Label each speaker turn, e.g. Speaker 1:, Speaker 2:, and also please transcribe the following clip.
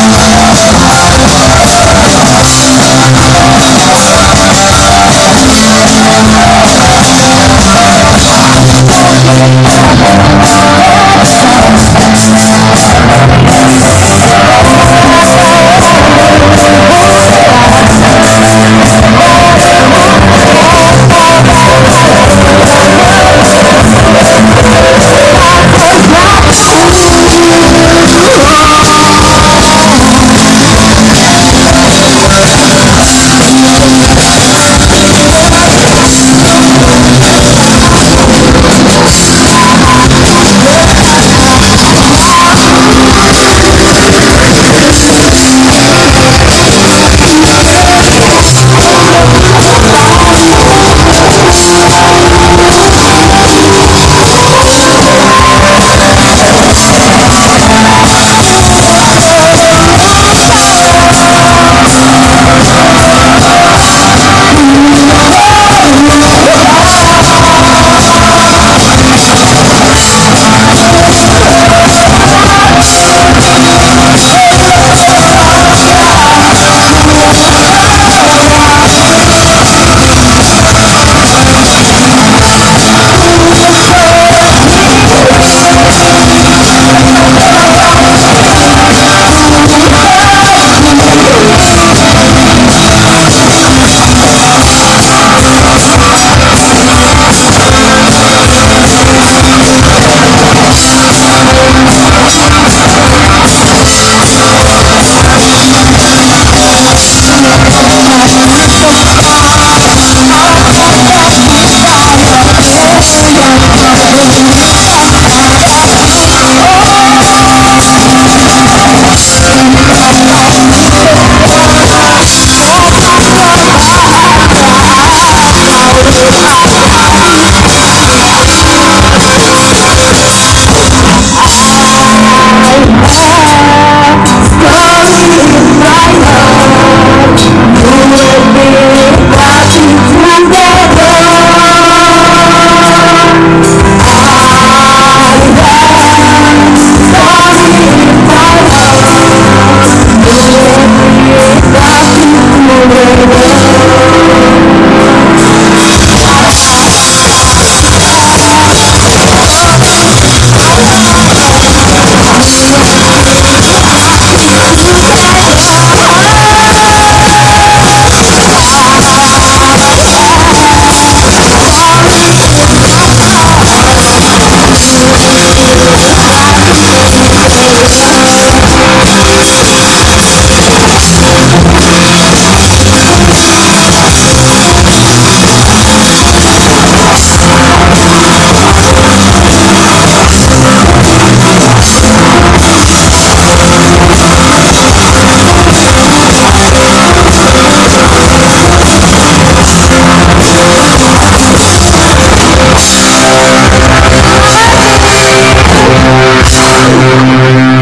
Speaker 1: Thank. Música